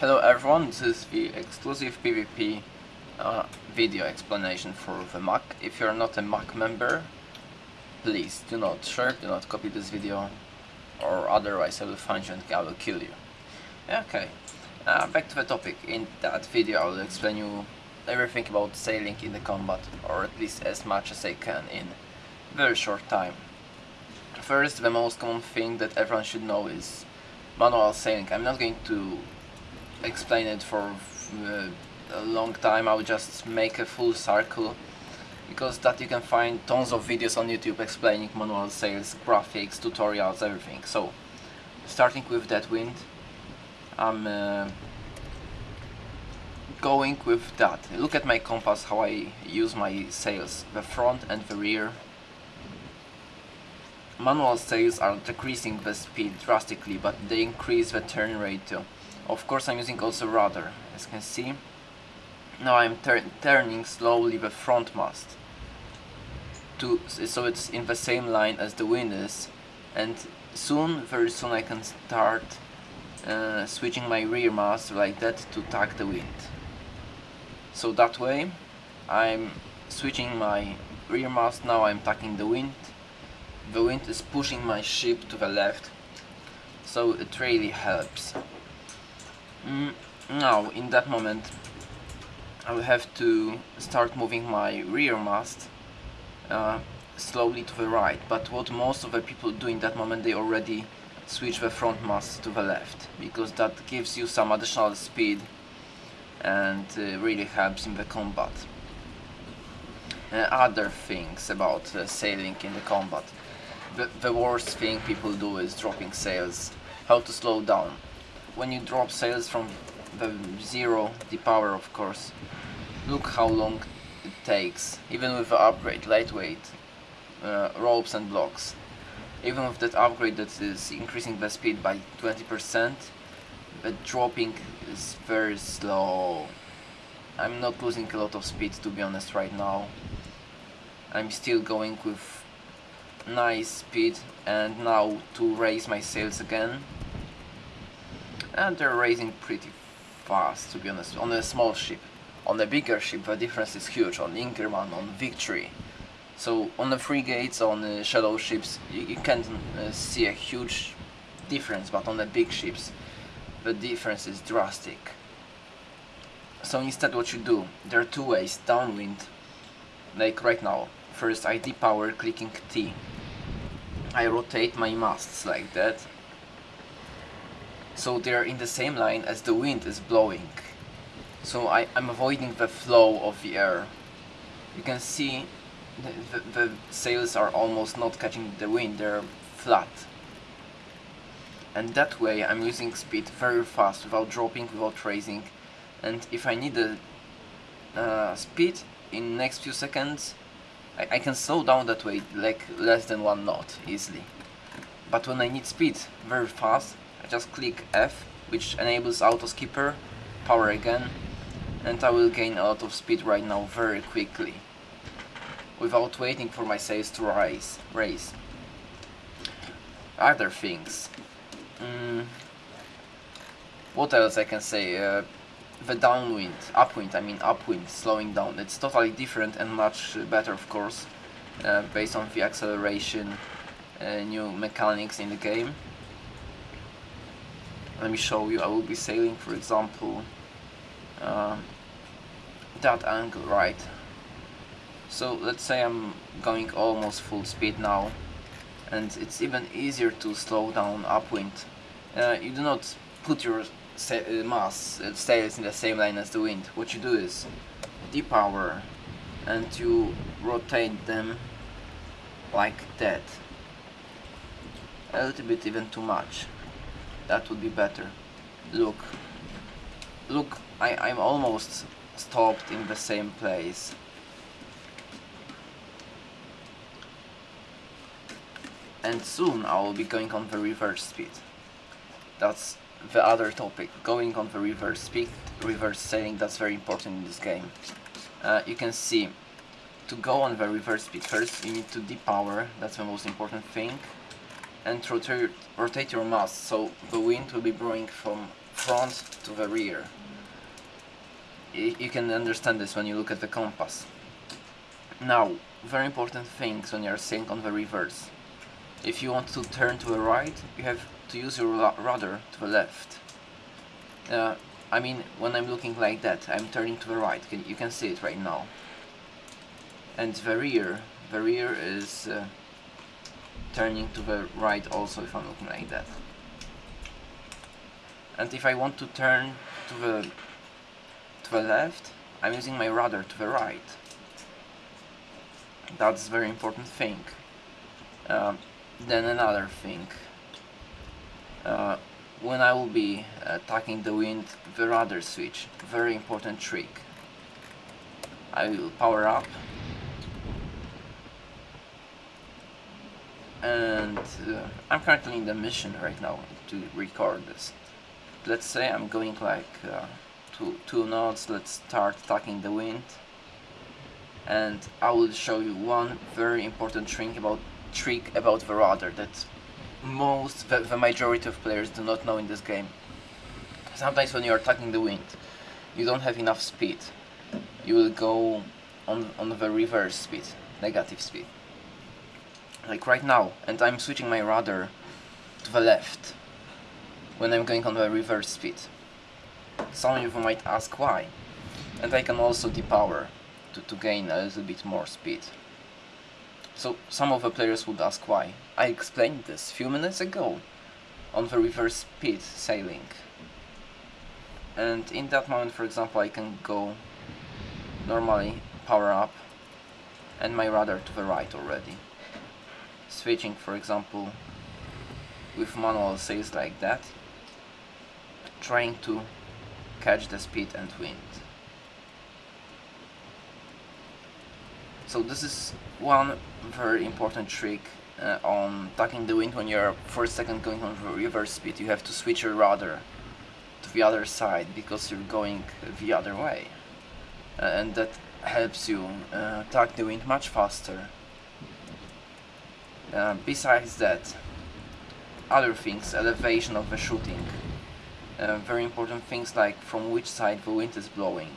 Hello everyone, this is the exclusive PvP uh, video explanation for the Mac. If you're not a Mac member, please do not share, do not copy this video, or otherwise I will find you and I will kill you. Okay, uh, back to the topic. In that video I will explain you everything about sailing in the combat, or at least as much as I can in very short time. First, the most common thing that everyone should know is manual sailing. I'm not going to explain it for uh, a long time, I'll just make a full circle because that you can find tons of videos on YouTube explaining manual sails, graphics, tutorials, everything. So, starting with that wind, I'm uh, going with that. Look at my compass, how I use my sails, the front and the rear. Manual sails are decreasing the speed drastically, but they increase the turn rate too. Of course I'm using also rudder, as you can see. Now I'm tur turning slowly the front mast. To, so it's in the same line as the wind is. And soon, very soon I can start uh, switching my rear mast like that to tack the wind. So that way I'm switching my rear mast, now I'm tacking the wind. The wind is pushing my ship to the left, so it really helps. Mm, now, in that moment, I will have to start moving my rear mast uh, slowly to the right. But what most of the people do in that moment, they already switch the front mast to the left, because that gives you some additional speed and uh, really helps in the combat. Uh, other things about uh, sailing in the combat. The, the worst thing people do is dropping sails. How to slow down when you drop sails from the zero, the power of course, look how long it takes, even with the upgrade, lightweight, uh, ropes and blocks. Even with that upgrade that is increasing the speed by 20%, the dropping is very slow. I'm not losing a lot of speed to be honest right now. I'm still going with nice speed and now to raise my sails again and they're raising pretty fast to be honest on a small ship. On a bigger ship the difference is huge on Inkerman, on Victory. So on the frigates, on the shadow ships you, you can uh, see a huge difference but on the big ships the difference is drastic. So instead what you do there are two ways downwind like right now. First I depower clicking T. I rotate my masts like that so they're in the same line as the wind is blowing. So I, am avoiding the flow of the air. You can see the, the, the sails are almost not catching the wind, they're flat. And that way I'm using speed very fast without dropping, without raising. And if I need a uh, speed in next few seconds, I, I can slow down that way like less than one knot easily. But when I need speed very fast, just click F which enables auto skipper, power again and I will gain a lot of speed right now very quickly without waiting for my sails to rise, raise. Other things. Mm. What else I can say? Uh, the downwind, upwind, I mean upwind, slowing down. It's totally different and much better of course, uh, based on the acceleration, uh, new mechanics in the game let me show you. I will be sailing for example uh, that angle right? So let's say I'm going almost full speed now and it's even easier to slow down upwind. Uh, you do not put your uh, mass uh, sails in the same line as the wind. What you do is depower and you rotate them like that. A little bit even too much that would be better. Look look I, I'm almost stopped in the same place. And soon I will be going on the reverse speed. That's the other topic going on the reverse speed reverse sailing that's very important in this game. Uh, you can see to go on the reverse speed first you need to depower that's the most important thing and rotate, rotate your mast so the wind will be blowing from front to the rear. you can understand this when you look at the compass. Now, very important things when you're sailing on the reverse. If you want to turn to the right, you have to use your rudder to the left. Uh, I mean, when I'm looking like that, I'm turning to the right. You can see it right now. And the rear, the rear is uh, turning to the right also if I'm looking like that. And if I want to turn to the to the left, I'm using my rudder to the right. That's a very important thing. Uh, then another thing. Uh, when I will be attacking the wind, the rudder switch, very important trick. I will power up and uh, I'm currently in the mission right now to record this. Let's say I'm going like uh, two, two knots, let's start attacking the wind and I will show you one very important trick about trick about the rudder that most, the, the majority of players do not know in this game. Sometimes when you're attacking the wind, you don't have enough speed. You will go on, on the reverse speed, negative speed. Like right now, and I'm switching my rudder to the left when I'm going on the reverse speed. Some of you might ask why. And I can also depower to, to gain a little bit more speed. So some of the players would ask why. I explained this few minutes ago on the reverse speed sailing. And in that moment, for example, I can go normally, power up, and my rudder to the right already. Switching, for example, with manual sails like that, trying to catch the speed and wind. So this is one very important trick uh, on tacking the wind when you're for a second going on reverse speed. You have to switch your rudder to the other side because you're going the other way. Uh, and that helps you uh, tack the wind much faster. Uh, besides that, other things, elevation of the shooting. Uh, very important things like from which side the wind is blowing.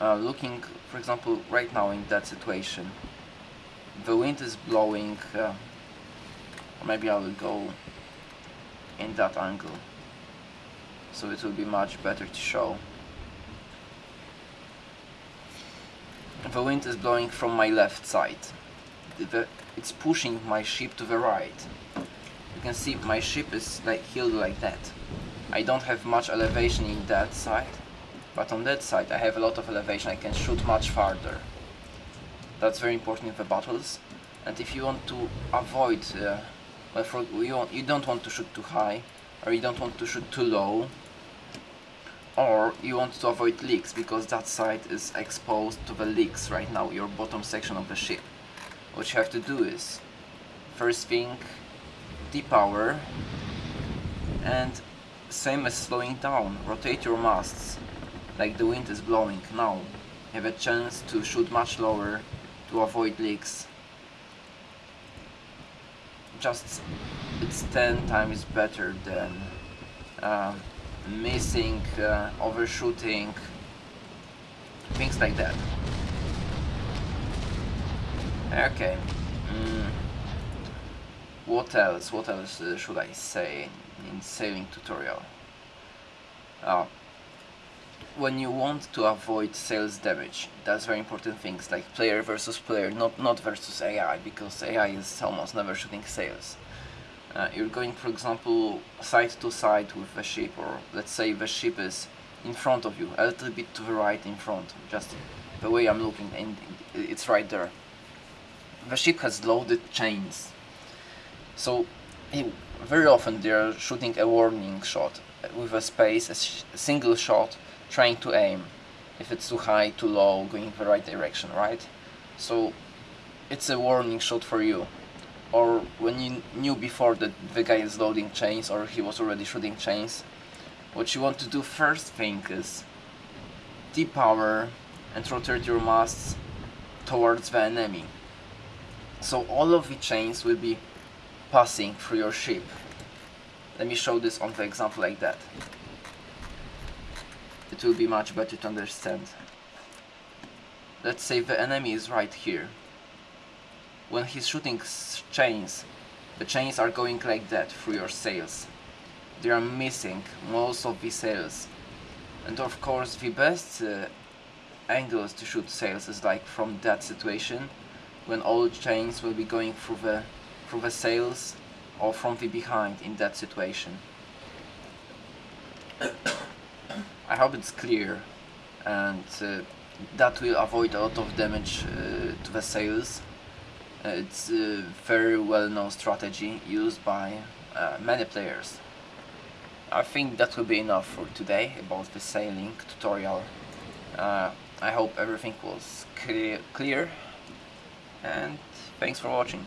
Uh, looking for example right now in that situation. The wind is blowing uh, maybe I will go in that angle. So it will be much better to show. The wind is blowing from my left side the, it's pushing my ship to the right you can see my ship is like heeled like that I don't have much elevation in that side but on that side I have a lot of elevation, I can shoot much farther. That's very important in the battles. And if you want to avoid, uh, well, for, you, want, you don't want to shoot too high, or you don't want to shoot too low, or you want to avoid leaks, because that side is exposed to the leaks right now, your bottom section of the ship. What you have to do is, first thing, depower, and same as slowing down, rotate your masts like the wind is blowing now. Have a chance to shoot much lower to avoid leaks. Just it's 10 times better than uh, missing, uh, overshooting, things like that. Okay. Mm. What else? What else uh, should I say in sailing tutorial? Uh, when you want to avoid sails damage, that's very important things like player versus player, not not versus AI, because AI is almost never shooting sails. Uh, you're going, for example, side to side with the ship, or let's say the ship is in front of you, a little bit to the right in front, just the way I'm looking, and it's right there. The ship has loaded chains, so very often they're shooting a warning shot with a space, a, a single shot, trying to aim if it's too high, too low, going the right direction, right? So it's a warning shot for you. Or when you knew before that the guy is loading chains or he was already shooting chains, what you want to do first thing is depower and rotate your masts towards the enemy. So all of the chains will be passing through your ship. let me show this on the example like that. It will be much better to understand. Let's say the enemy is right here. When he's shooting chains the chains are going like that through your sails. They are missing most of the sails. And of course the best uh, angles to shoot sails is like from that situation when all chains will be going through the through the sails or from the behind in that situation. I hope it's clear and uh, that will avoid a lot of damage uh, to the sails. Uh, it's a very well known strategy used by uh, many players. I think that will be enough for today about the sailing tutorial. Uh, I hope everything was clear, clear and thanks for watching.